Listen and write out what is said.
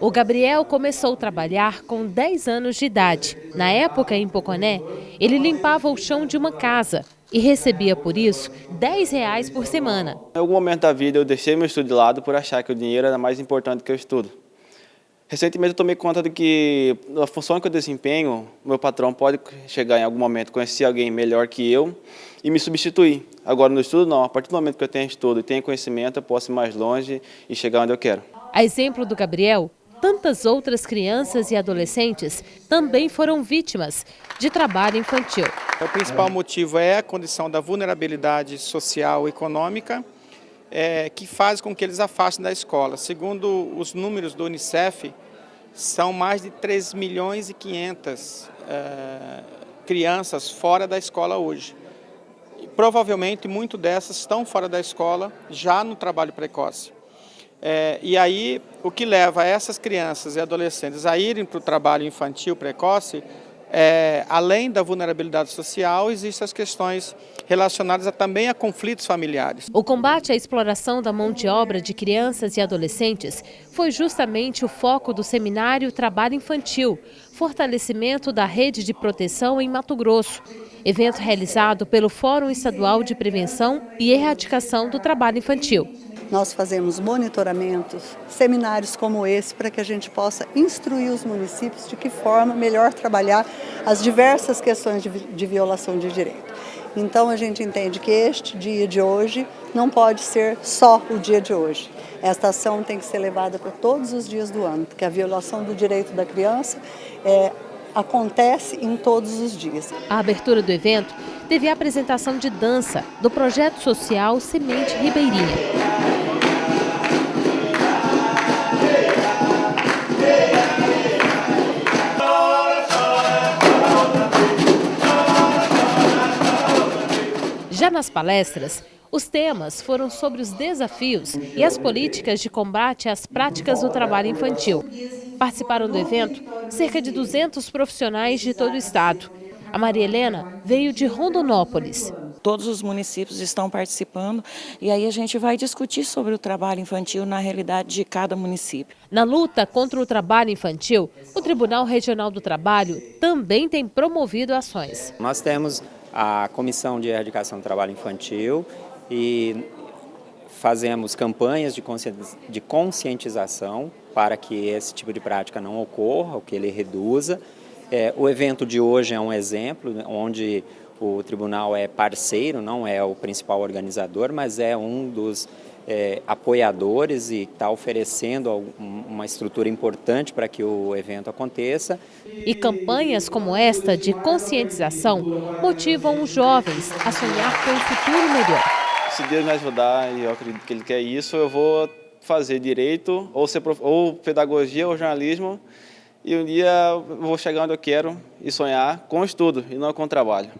O Gabriel começou a trabalhar com 10 anos de idade. Na época, em Poconé, ele limpava o chão de uma casa e recebia por isso 10 reais por semana. Em algum momento da vida eu deixei meu estudo de lado por achar que o dinheiro era mais importante que o estudo. Recentemente eu tomei conta de que a função que eu desempenho, meu patrão pode chegar em algum momento, conhecer alguém melhor que eu e me substituir. Agora no estudo não, a partir do momento que eu tenho estudo e tenho conhecimento, eu posso ir mais longe e chegar onde eu quero. A exemplo do Gabriel, tantas outras crianças e adolescentes também foram vítimas de trabalho infantil. O principal motivo é a condição da vulnerabilidade social e econômica, é, que faz com que eles afastem da escola. Segundo os números do Unicef, são mais de 3 milhões e 500 é, crianças fora da escola hoje. E, provavelmente, muito dessas estão fora da escola já no trabalho precoce. É, e aí, o que leva essas crianças e adolescentes a irem para o trabalho infantil precoce é, além da vulnerabilidade social, existem as questões relacionadas a, também a conflitos familiares. O combate à exploração da mão de obra de crianças e adolescentes foi justamente o foco do seminário Trabalho Infantil, fortalecimento da rede de proteção em Mato Grosso, evento realizado pelo Fórum Estadual de Prevenção e Erradicação do Trabalho Infantil. Nós fazemos monitoramentos, seminários como esse, para que a gente possa instruir os municípios de que forma melhor trabalhar as diversas questões de, violação de direito. Então a gente entende que este dia de hoje não pode ser só o dia de hoje. Esta ação tem que ser levada para todos os dias do ano, porque a violação do direito da criança é, acontece em todos os dias. A abertura do evento teve a apresentação de dança do projeto social Semente Ribeirinha. Já nas palestras, os temas foram sobre os desafios e as políticas de combate às práticas do trabalho infantil. Participaram do evento cerca de 200 profissionais de todo o estado. A Maria Helena veio de Rondonópolis. Todos os municípios estão participando e aí a gente vai discutir sobre o trabalho infantil na realidade de cada município. Na luta contra o trabalho infantil, o Tribunal Regional do Trabalho também tem promovido ações. Nós temos a Comissão de Erradicação do Trabalho Infantil e fazemos campanhas de conscientização para que esse tipo de prática não ocorra, que ele reduza. É, o evento de hoje é um exemplo onde o tribunal é parceiro, não é o principal organizador, mas é um dos é, apoiadores e está oferecendo uma estrutura importante para que o evento aconteça. E campanhas como esta de conscientização motivam os jovens a sonhar com um futuro melhor. Se Deus me ajudar e eu acredito que Ele quer isso, eu vou fazer direito, ou, ser, ou pedagogia ou jornalismo, e um dia eu vou chegar onde eu quero e sonhar com estudo e não com trabalho.